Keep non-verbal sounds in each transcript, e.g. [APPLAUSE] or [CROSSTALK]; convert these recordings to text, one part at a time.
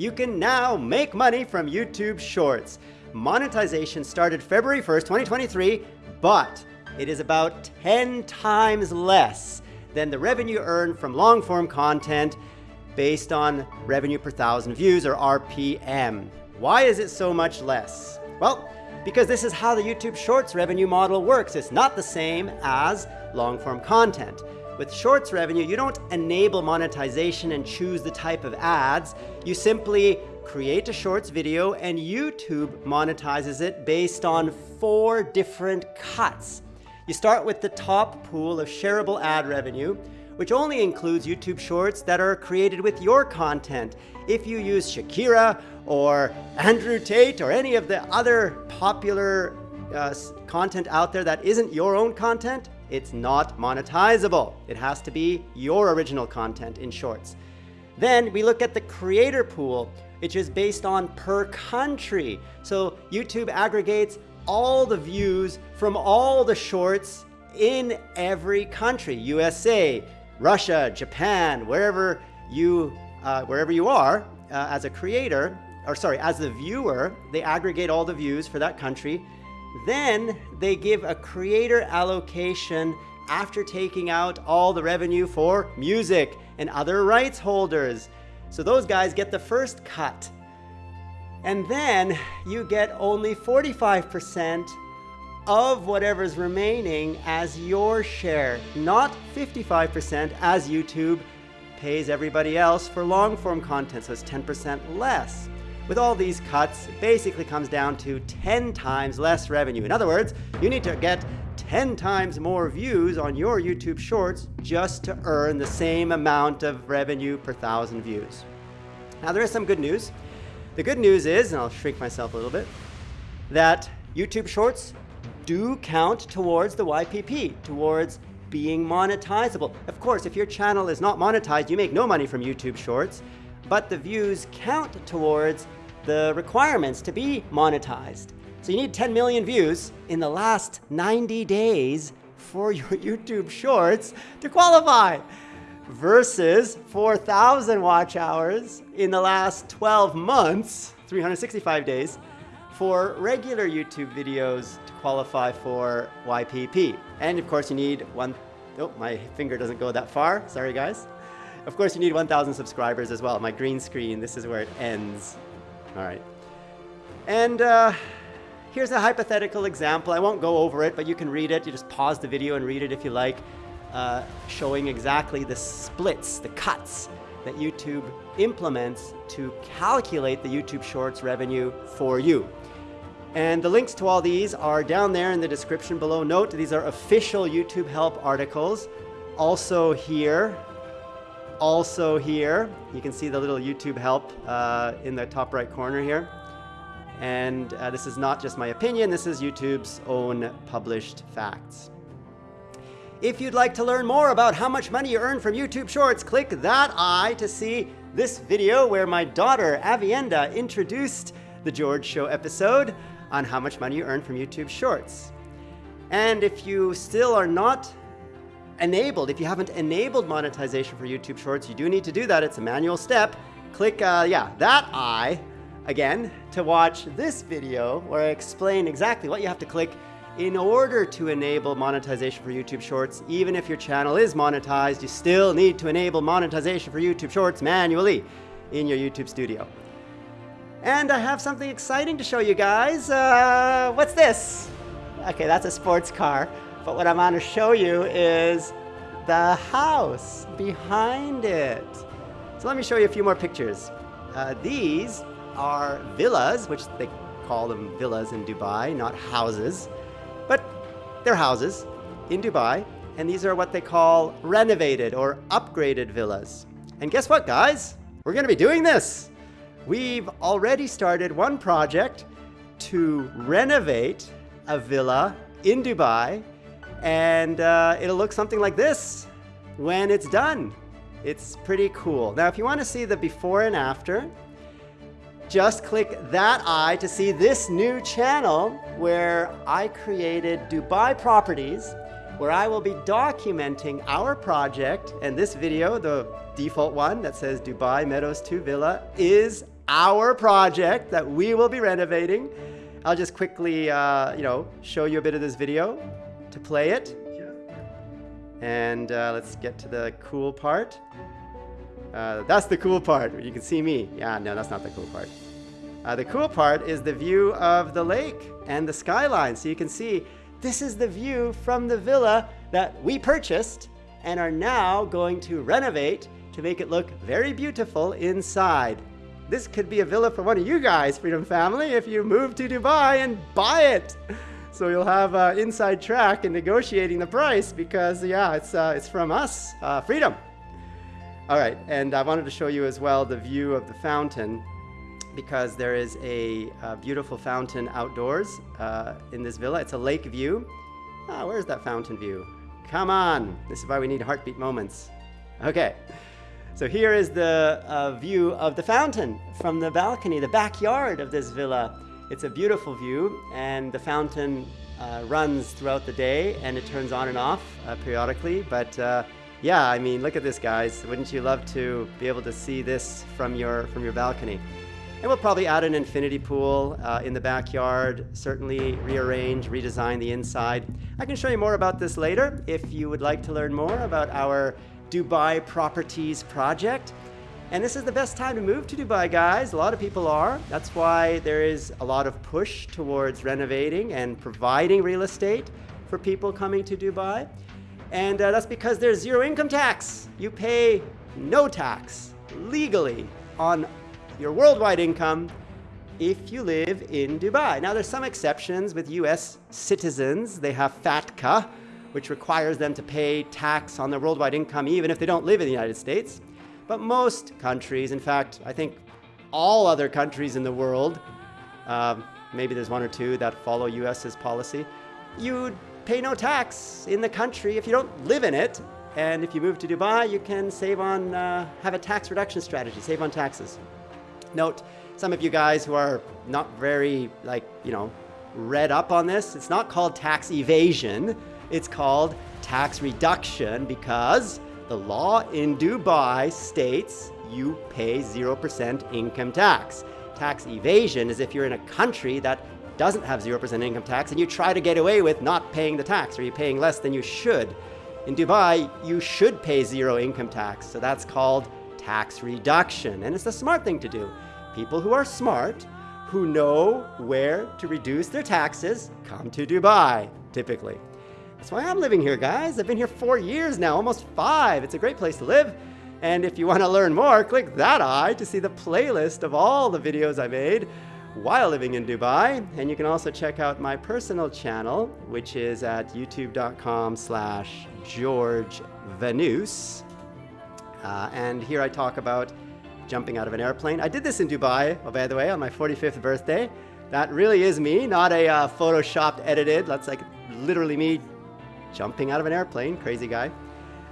You can now make money from YouTube Shorts. Monetization started February 1st, 2023, but it is about 10 times less than the revenue earned from long form content based on revenue per thousand views or RPM. Why is it so much less? Well, because this is how the YouTube Shorts revenue model works. It's not the same as long form content. With Shorts revenue, you don't enable monetization and choose the type of ads. You simply create a Shorts video and YouTube monetizes it based on four different cuts. You start with the top pool of shareable ad revenue, which only includes YouTube Shorts that are created with your content. If you use Shakira or Andrew Tate or any of the other popular uh, content out there that isn't your own content, it's not monetizable. It has to be your original content in Shorts. Then we look at the creator pool, which is based on per country. So YouTube aggregates all the views from all the shorts in every country, USA, Russia, Japan, wherever you, uh, wherever you are uh, as a creator, or sorry, as the viewer, they aggregate all the views for that country then they give a creator allocation after taking out all the revenue for music and other rights holders. So those guys get the first cut. And then you get only 45% of whatever's remaining as your share, not 55% as YouTube pays everybody else for long form content, so it's 10% less. With all these cuts, it basically comes down to 10 times less revenue. In other words, you need to get 10 times more views on your YouTube Shorts just to earn the same amount of revenue per thousand views. Now there is some good news. The good news is, and I'll shrink myself a little bit, that YouTube Shorts do count towards the YPP, towards being monetizable. Of course, if your channel is not monetized, you make no money from YouTube Shorts, but the views count towards the requirements to be monetized. So you need 10 million views in the last 90 days for your [LAUGHS] YouTube Shorts to qualify versus 4,000 watch hours in the last 12 months, 365 days, for regular YouTube videos to qualify for YPP. And of course you need one, oh, my finger doesn't go that far, sorry guys. Of course you need 1,000 subscribers as well. My green screen, this is where it ends. All right. And uh, here's a hypothetical example. I won't go over it, but you can read it. You just pause the video and read it if you like, uh, showing exactly the splits, the cuts that YouTube implements to calculate the YouTube Shorts revenue for you. And the links to all these are down there in the description below. Note, these are official YouTube help articles. Also here, also here, you can see the little YouTube help uh, in the top right corner here. And uh, this is not just my opinion, this is YouTube's own published facts. If you'd like to learn more about how much money you earn from YouTube Shorts, click that eye to see this video where my daughter Avienda introduced the George Show episode on how much money you earn from YouTube Shorts. And if you still are not enabled. If you haven't enabled monetization for YouTube Shorts, you do need to do that. It's a manual step. Click, uh, yeah, that eye again to watch this video where I explain exactly what you have to click in order to enable monetization for YouTube Shorts. Even if your channel is monetized, you still need to enable monetization for YouTube Shorts manually in your YouTube studio. And I have something exciting to show you guys. Uh, what's this? Okay, that's a sports car. But what I'm going to show you is the house behind it. So let me show you a few more pictures. Uh, these are villas, which they call them villas in Dubai, not houses. But they're houses in Dubai. And these are what they call renovated or upgraded villas. And guess what, guys? We're going to be doing this. We've already started one project to renovate a villa in Dubai and uh, it'll look something like this when it's done. It's pretty cool. Now, if you want to see the before and after, just click that eye to see this new channel where I created Dubai Properties, where I will be documenting our project. And this video, the default one that says Dubai Meadows 2 Villa, is our project that we will be renovating. I'll just quickly, uh, you know, show you a bit of this video to play it. And uh, let's get to the cool part. Uh, that's the cool part. You can see me. Yeah, no, that's not the cool part. Uh, the cool part is the view of the lake and the skyline. So you can see this is the view from the villa that we purchased and are now going to renovate to make it look very beautiful inside. This could be a villa for one of you guys, Freedom Family, if you move to Dubai and buy it. [LAUGHS] So you'll have uh, inside track in negotiating the price because yeah, it's, uh, it's from us, uh, Freedom. All right, and I wanted to show you as well the view of the fountain because there is a, a beautiful fountain outdoors uh, in this villa. It's a lake view. Ah, where's that fountain view? Come on, this is why we need heartbeat moments. Okay. So here is the uh, view of the fountain from the balcony, the backyard of this villa. It's a beautiful view and the fountain uh, runs throughout the day and it turns on and off uh, periodically. But uh, yeah, I mean, look at this guys. Wouldn't you love to be able to see this from your, from your balcony? And we'll probably add an infinity pool uh, in the backyard, certainly rearrange, redesign the inside. I can show you more about this later if you would like to learn more about our Dubai Properties project. And this is the best time to move to Dubai, guys. A lot of people are. That's why there is a lot of push towards renovating and providing real estate for people coming to Dubai. And uh, that's because there's zero income tax. You pay no tax legally on your worldwide income if you live in Dubai. Now, there's some exceptions with US citizens. They have FATCA, which requires them to pay tax on their worldwide income even if they don't live in the United States. But most countries, in fact, I think all other countries in the world, uh, maybe there's one or two that follow US's policy, you pay no tax in the country if you don't live in it. And if you move to Dubai, you can save on, uh, have a tax reduction strategy, save on taxes. Note, some of you guys who are not very, like, you know, read up on this, it's not called tax evasion. It's called tax reduction because the law in Dubai states you pay 0% income tax. Tax evasion is if you're in a country that doesn't have 0% income tax and you try to get away with not paying the tax or you're paying less than you should. In Dubai, you should pay zero income tax, so that's called tax reduction. And it's a smart thing to do. People who are smart, who know where to reduce their taxes, come to Dubai, typically. That's why I'm living here, guys. I've been here four years now, almost five. It's a great place to live. And if you want to learn more, click that eye to see the playlist of all the videos I made while living in Dubai. And you can also check out my personal channel, which is at youtube.com slash George Vanous. Uh, and here I talk about jumping out of an airplane. I did this in Dubai, oh, by the way, on my 45th birthday. That really is me, not a uh, photoshopped edited. That's like literally me jumping out of an airplane, crazy guy.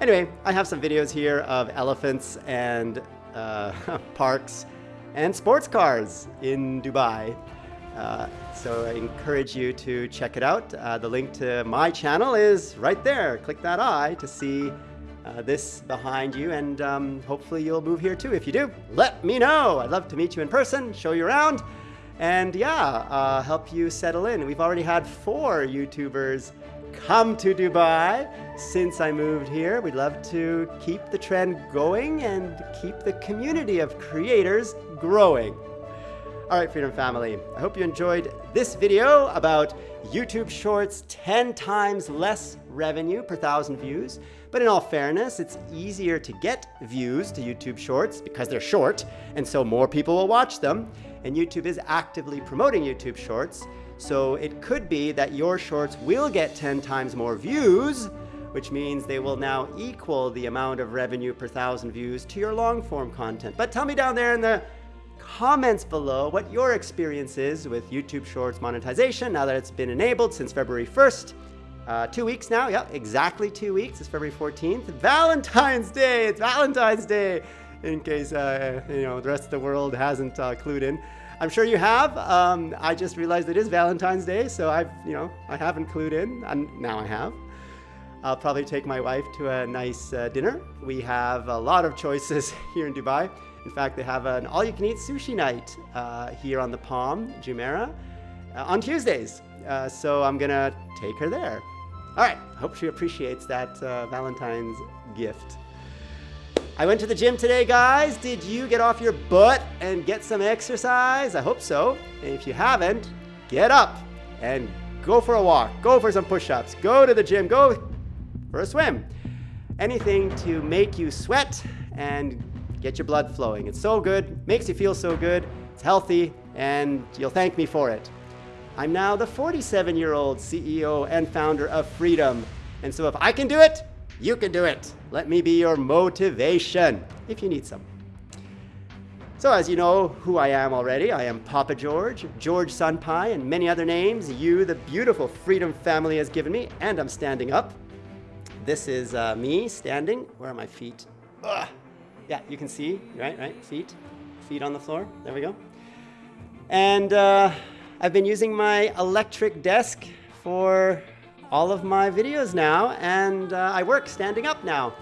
Anyway, I have some videos here of elephants and uh, [LAUGHS] parks and sports cars in Dubai. Uh, so I encourage you to check it out. Uh, the link to my channel is right there. Click that eye to see uh, this behind you and um, hopefully you'll move here too. If you do, let me know. I'd love to meet you in person, show you around, and yeah, uh, help you settle in. We've already had four YouTubers come to Dubai since I moved here. We'd love to keep the trend going and keep the community of creators growing. All right, Freedom Family, I hope you enjoyed this video about YouTube Shorts 10 times less revenue per thousand views. But in all fairness, it's easier to get views to YouTube Shorts because they're short, and so more people will watch them. And YouTube is actively promoting YouTube Shorts, so it could be that your shorts will get 10 times more views, which means they will now equal the amount of revenue per thousand views to your long form content. But tell me down there in the comments below what your experience is with YouTube Shorts monetization now that it's been enabled since February 1st. Uh, two weeks now, yeah, exactly two weeks. It's February 14th. Valentine's Day, it's Valentine's Day, in case, uh, you know, the rest of the world hasn't uh, clued in. I'm sure you have. Um, I just realized it is Valentine's Day, so I've, you know, I haven't clued in, and now I have. I'll probably take my wife to a nice uh, dinner. We have a lot of choices [LAUGHS] here in Dubai. In fact, they have an all-you-can-eat sushi night uh, here on the Palm, Jumeirah, uh, on Tuesdays. Uh, so I'm gonna take her there. All right, hope she appreciates that uh, Valentine's gift. I went to the gym today, guys. Did you get off your butt and get some exercise? I hope so. And if you haven't, get up and go for a walk, go for some push-ups, go to the gym, go for a swim. Anything to make you sweat and get your blood flowing. It's so good, makes you feel so good, it's healthy, and you'll thank me for it. I'm now the 47 year old CEO and founder of Freedom. And so if I can do it, you can do it. Let me be your motivation if you need some. So as you know who I am already, I am Papa George, George Sunpai, and many other names you, the beautiful Freedom family, has given me, and I'm standing up. This is uh, me standing. Where are my feet? Ugh. Yeah, you can see, right, right, feet, feet on the floor. There we go. And uh, I've been using my electric desk for all of my videos now, and uh, I work standing up now.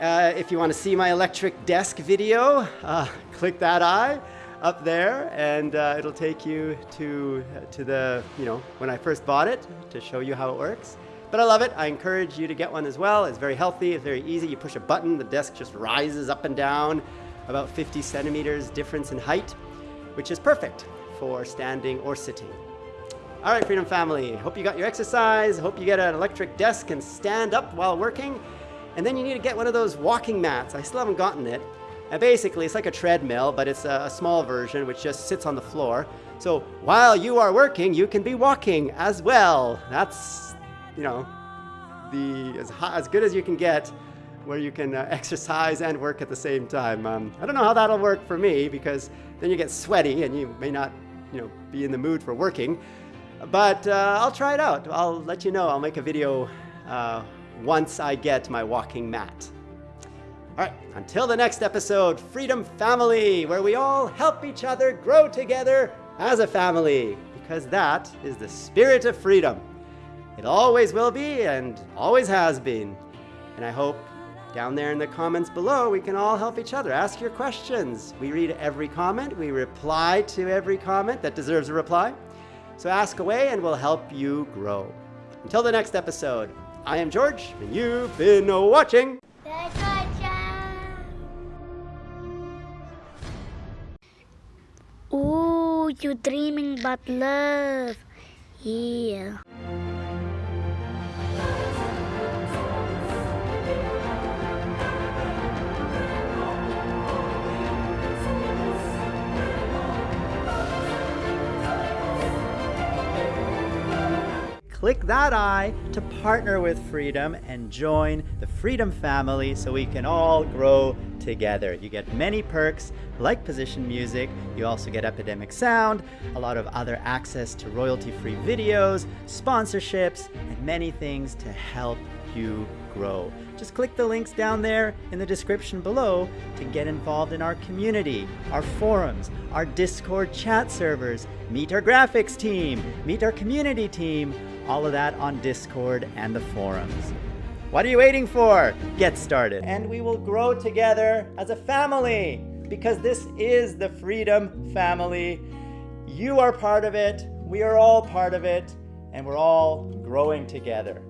Uh, if you want to see my electric desk video, uh, [LAUGHS] click that eye up there, and uh, it'll take you to, to the, you know, when I first bought it to show you how it works. But I love it. I encourage you to get one as well. It's very healthy. It's very easy. You push a button, the desk just rises up and down, about 50 centimeters difference in height, which is perfect for standing or sitting. All right, Freedom Family, hope you got your exercise. Hope you get an electric desk and stand up while working. And then you need to get one of those walking mats. I still haven't gotten it. And basically, it's like a treadmill, but it's a, small version which just sits on the floor. So while you are working, you can be walking as well. That's, you know, the as, as good as you can get where you can uh, exercise and work at the same time. Um, I don't know how that'll work for me because then you get sweaty and you may not you know, be in the mood for working. But uh, I'll try it out. I'll let you know. I'll make a video uh, once I get my walking mat. All right, until the next episode, Freedom Family, where we all help each other grow together as a family, because that is the spirit of freedom. It always will be and always has been. And I hope down there in the comments below, we can all help each other. Ask your questions. We read every comment. We reply to every comment that deserves a reply. So ask away and we'll help you grow. Until the next episode, I am George, and you've been watching. Ooh, you dreaming about love. Yeah. Click that I to partner with Freedom and join the Freedom family so we can all grow together. You get many perks like position music, you also get Epidemic Sound, a lot of other access to royalty-free videos, sponsorships, and many things to help you grow. Just click the links down there in the description below to get involved in our community, our forums, our Discord chat servers, meet our graphics team, meet our community team, all of that on Discord and the forums. What are you waiting for? Get started. And we will grow together as a family because this is the Freedom Family. You are part of it, we are all part of it, and we're all growing together.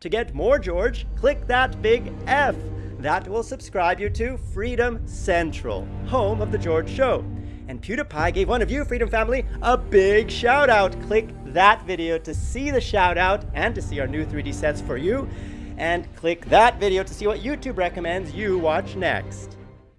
To get more George, click that big F. That will subscribe you to Freedom Central, home of The George Show. And PewDiePie gave one of you, Freedom Family, a big shout out. Click that video to see the shout out and to see our new 3D sets for you. And click that video to see what YouTube recommends you watch next.